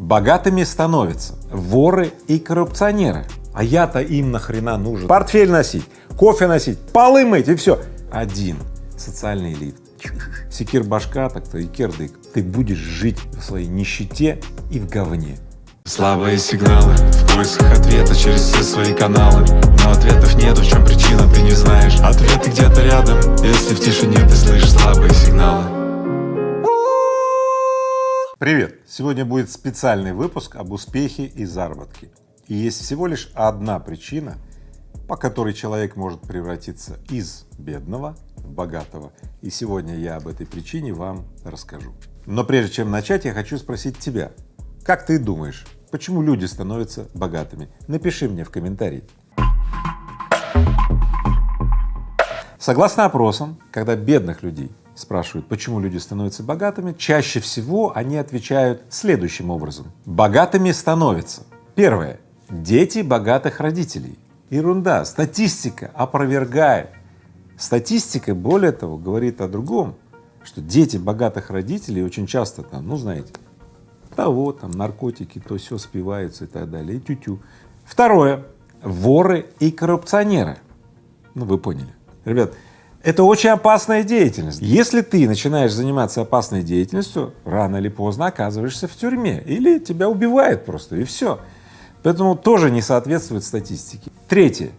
Богатыми становятся воры и коррупционеры. А я-то им нахрена нужен? Портфель носить, кофе носить, полы мыть и все. Один социальный лифт. Секир башка, так-то и кирдык. Ты будешь жить в своей нищете и в говне. Слабые сигналы в поисках ответа через все свои каналы Но ответов нету, в чем причина, ты не знаешь Ответы где-то рядом, если в тишине ты слышишь слабые сигналы Привет! Сегодня будет специальный выпуск об успехе и заработке. И есть всего лишь одна причина, по которой человек может превратиться из бедного в богатого. И сегодня я об этой причине вам расскажу. Но прежде чем начать, я хочу спросить тебя, как ты думаешь, почему люди становятся богатыми? Напиши мне в комментарии. Согласно опросам, когда бедных людей спрашивают, почему люди становятся богатыми, чаще всего они отвечают следующим образом. Богатыми становятся. Первое. Дети богатых родителей. Ерунда, статистика опровергает. Статистика, более того, говорит о другом, что дети богатых родителей очень часто там, ну знаете, того там наркотики, то все спиваются и так далее, и тю-тю. Второе. Воры и коррупционеры. Ну вы поняли. Ребят, это очень опасная деятельность. Если ты начинаешь заниматься опасной деятельностью, рано или поздно оказываешься в тюрьме или тебя убивают просто и все. Поэтому тоже не соответствует статистике. Третье.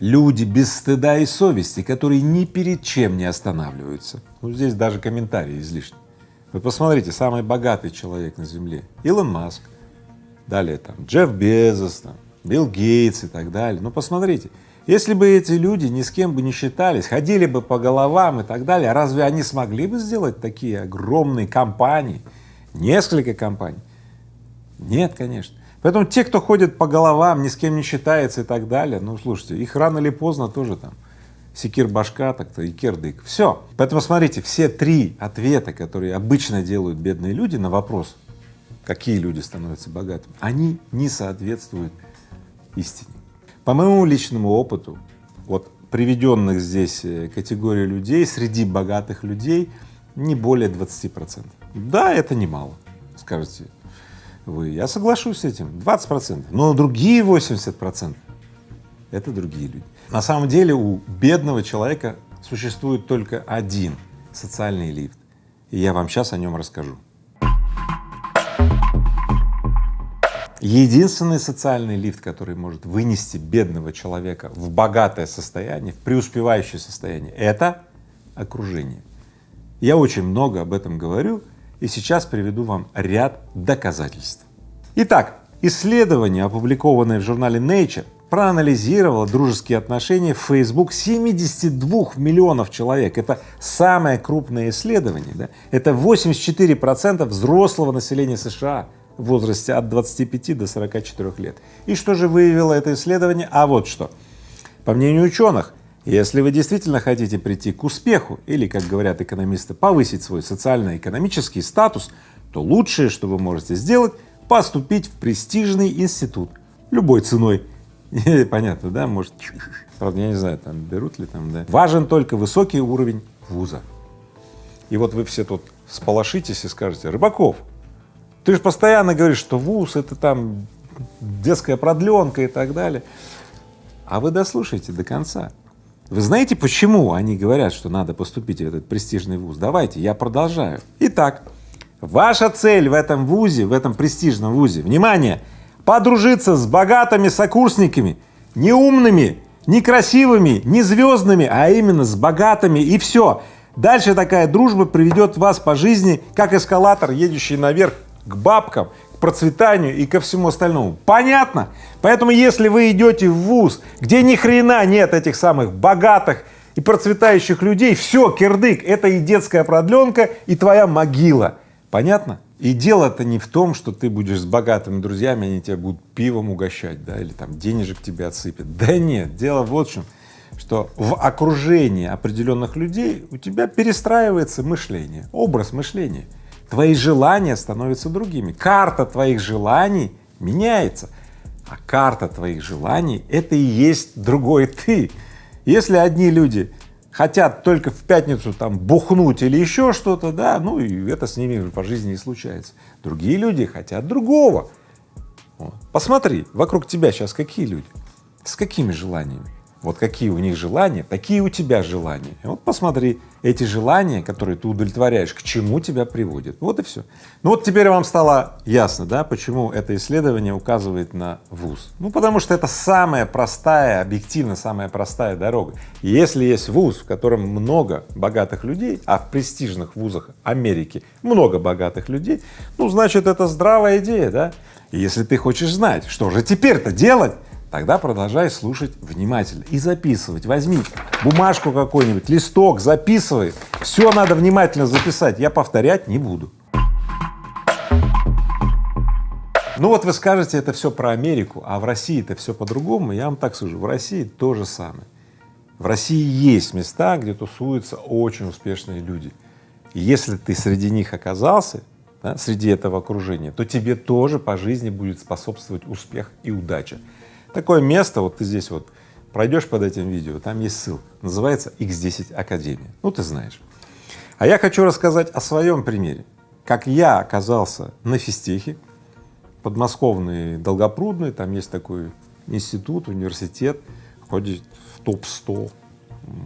Люди без стыда и совести, которые ни перед чем не останавливаются. Ну, здесь даже комментарии излишни. Вы посмотрите, самый богатый человек на Земле — Илон Маск, далее там Джефф Безос, там, Билл Гейтс и так далее. Ну, посмотрите, если бы эти люди ни с кем бы не считались, ходили бы по головам и так далее, разве они смогли бы сделать такие огромные компании, несколько компаний? Нет, конечно. Поэтому те, кто ходит по головам, ни с кем не считается и так далее, ну, слушайте, их рано или поздно тоже там секир башка, так-то и кердык. Все. Поэтому смотрите, все три ответа, которые обычно делают бедные люди на вопрос, какие люди становятся богатыми, они не соответствуют истине. По моему личному опыту, вот приведенных здесь э, категорий людей, среди богатых людей не более 20 процентов. Да, это немало, скажете вы. Я соглашусь с этим, 20 процентов, но другие 80 процентов — это другие люди. На самом деле у бедного человека существует только один социальный лифт, и я вам сейчас о нем расскажу. Единственный социальный лифт, который может вынести бедного человека в богатое состояние, в преуспевающее состояние, это окружение. Я очень много об этом говорю и сейчас приведу вам ряд доказательств. Итак, исследование, опубликованное в журнале Nature, проанализировало дружеские отношения в Facebook 72 миллионов человек. Это самое крупное исследование, да? это 84 процента взрослого населения США в возрасте от 25 до 44 лет. И что же выявило это исследование? А вот что. По мнению ученых, если вы действительно хотите прийти к успеху или, как говорят экономисты, повысить свой социально-экономический статус, то лучшее, что вы можете сделать, поступить в престижный институт любой ценой. Понятно, да? Может, правда, я не знаю, там берут ли там, да. Важен только высокий уровень вуза. И вот вы все тут сполошитесь и скажете, Рыбаков, ты же постоянно говоришь, что вуз — это там детская продленка и так далее. А вы дослушайте до конца. Вы знаете, почему они говорят, что надо поступить в этот престижный вуз? Давайте, я продолжаю. Итак, ваша цель в этом вузе, в этом престижном вузе, внимание, подружиться с богатыми сокурсниками, не умными, не красивыми, не звездными, а именно с богатыми и все. Дальше такая дружба приведет вас по жизни, как эскалатор, едущий наверх к бабкам, к процветанию и ко всему остальному. Понятно? Поэтому если вы идете в ВУЗ, где ни хрена нет этих самых богатых и процветающих людей, все, кирдык, это и детская продленка, и твоя могила. Понятно? И дело-то не в том, что ты будешь с богатыми друзьями, они тебя будут пивом угощать, да, или там денежек тебе отсыпят. Да нет, дело в чем, что в окружении определенных людей у тебя перестраивается мышление, образ мышления твои желания становятся другими, карта твоих желаний меняется, а карта твоих желаний — это и есть другой ты. Если одни люди хотят только в пятницу там бухнуть или еще что-то, да, ну и это с ними по жизни и случается. Другие люди хотят другого. Вот. Посмотри, вокруг тебя сейчас какие люди, с какими желаниями? Вот какие у них желания, такие у тебя желания. И вот посмотри, эти желания, которые ты удовлетворяешь, к чему тебя приводят. Вот и все. Ну вот теперь вам стало ясно, да, почему это исследование указывает на ВУЗ. Ну потому что это самая простая, объективно самая простая дорога. Если есть ВУЗ, в котором много богатых людей, а в престижных вузах Америки много богатых людей, ну значит это здравая идея, да. И если ты хочешь знать, что же теперь-то делать, Тогда продолжай слушать внимательно и записывать. Возьми бумажку какой-нибудь, листок, записывай. Все надо внимательно записать, я повторять не буду. Ну вот вы скажете, это все про Америку, а в России это все по-другому. Я вам так скажу, в России то же самое. В России есть места, где тусуются очень успешные люди. И если ты среди них оказался, да, среди этого окружения, то тебе тоже по жизни будет способствовать успех и удача. Такое место, вот ты здесь вот пройдешь под этим видео, там есть ссылка, называется X10 Академия, ну ты знаешь. А я хочу рассказать о своем примере, как я оказался на физтехе, подмосковный Долгопрудный, там есть такой институт, университет, входит в топ-100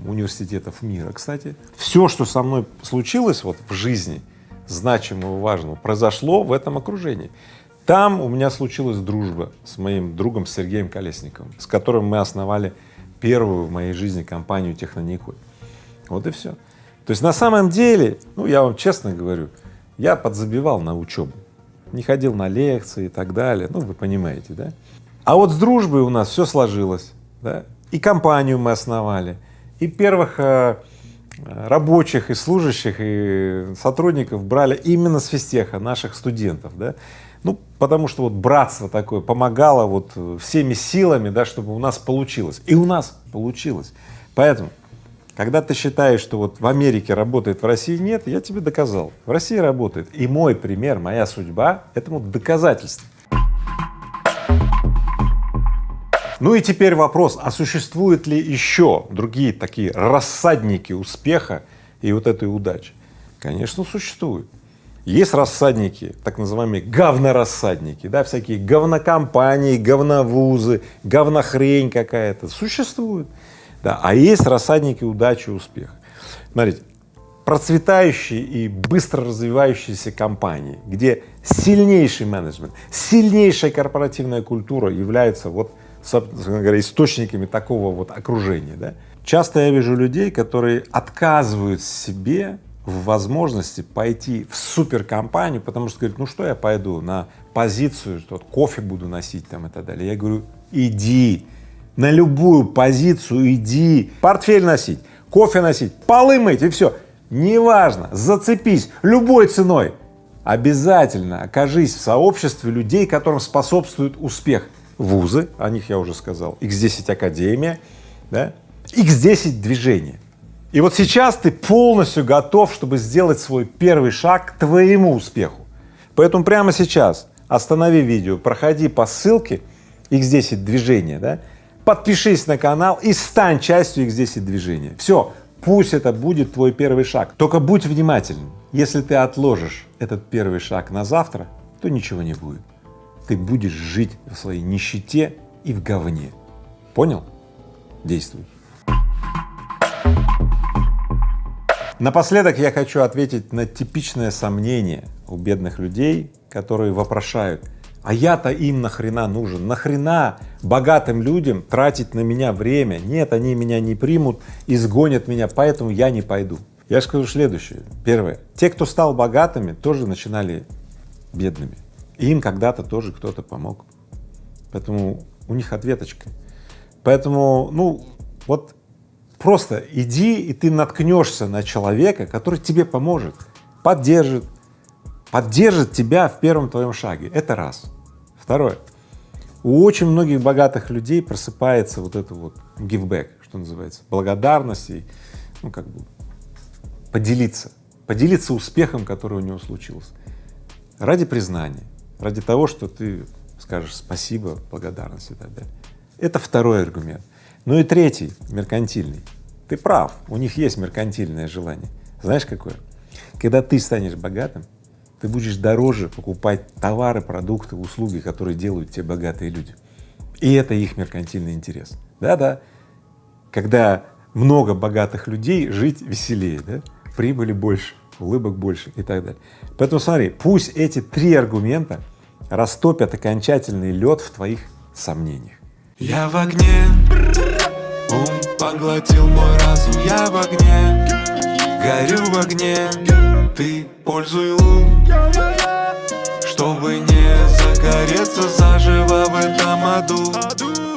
университетов мира, кстати. Все, что со мной случилось вот в жизни, значимого, важного, произошло в этом окружении. Там у меня случилась дружба с моим другом Сергеем Колесниковым, с которым мы основали первую в моей жизни компанию Технониколь. Вот и все. То есть на самом деле, ну я вам честно говорю, я подзабивал на учебу, не ходил на лекции и так далее, ну вы понимаете, да? А вот с дружбой у нас все сложилось, да? И компанию мы основали, и первых э, рабочих, и служащих, и сотрудников брали именно с физтеха, наших студентов, да? Ну, потому что вот братство такое помогало вот всеми силами, да, чтобы у нас получилось. И у нас получилось. Поэтому, когда ты считаешь, что вот в Америке работает, в России нет, я тебе доказал. В России работает. И мой пример, моя судьба этому доказательство. Ну и теперь вопрос, а существуют ли еще другие такие рассадники успеха и вот этой удачи? Конечно, существуют. Есть рассадники, так называемые говнорассадники, да, всякие говнокомпании, говновузы, говнохрень какая-то, существуют. Да, а есть рассадники удачи и успеха. Смотрите, процветающие и быстро развивающиеся компании, где сильнейший менеджмент, сильнейшая корпоративная культура являются вот, собственно говоря, источниками такого вот окружения. Да? Часто я вижу людей, которые отказывают себе в возможности пойти в суперкомпанию, потому что говорит, ну что я пойду на позицию, что кофе буду носить там и так далее. Я говорю, иди на любую позицию, иди, портфель носить, кофе носить, полы мыть и все. Неважно, зацепись любой ценой. Обязательно окажись в сообществе людей, которым способствует успех. Вузы, о них я уже сказал, X10 Академия, да, X10 движение. И вот сейчас ты полностью готов, чтобы сделать свой первый шаг к твоему успеху. Поэтому прямо сейчас останови видео, проходи по ссылке X10 движения, да, подпишись на канал и стань частью X10 движения. Все, пусть это будет твой первый шаг. Только будь внимательным. Если ты отложишь этот первый шаг на завтра, то ничего не будет. Ты будешь жить в своей нищете и в говне. Понял? Действуй. Напоследок я хочу ответить на типичное сомнение у бедных людей, которые вопрошают, а я-то им нахрена нужен, нахрена богатым людям тратить на меня время, нет, они меня не примут, изгонят меня, поэтому я не пойду. Я скажу следующее. Первое. Те, кто стал богатыми, тоже начинали бедными. Им когда-то тоже кто-то помог. Поэтому у них ответочка. Поэтому, ну, вот Просто иди, и ты наткнешься на человека, который тебе поможет, поддержит, поддержит тебя в первом твоем шаге. Это раз. Второе. У очень многих богатых людей просыпается вот это вот back, что называется, благодарность и, ну, как бы поделиться, поделиться успехом, который у него случился, ради признания, ради того, что ты скажешь спасибо, благодарность и так далее. Это второй аргумент. Ну и третий, меркантильный. Ты прав, у них есть меркантильное желание. Знаешь какое? Когда ты станешь богатым, ты будешь дороже покупать товары, продукты, услуги, которые делают те богатые люди. И это их меркантильный интерес. Да-да, когда много богатых людей, жить веселее, да? прибыли больше, улыбок больше и так далее. Поэтому смотри, пусть эти три аргумента растопят окончательный лед в твоих сомнениях. Я в огне, ум поглотил мой разум, я в огне, горю в огне, ты пользуй лун, чтобы не загореться заживо в этом аду.